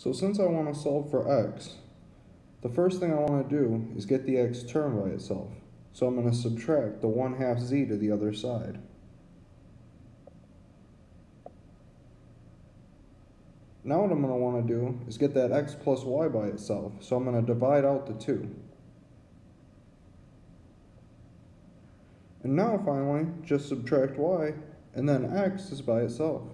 So since I want to solve for x, the first thing I want to do is get the x term by itself. So I'm going to subtract the 1 half z to the other side. Now what I'm going to want to do is get that x plus y by itself. So I'm going to divide out the 2. And now finally, just subtract y, and then x is by itself.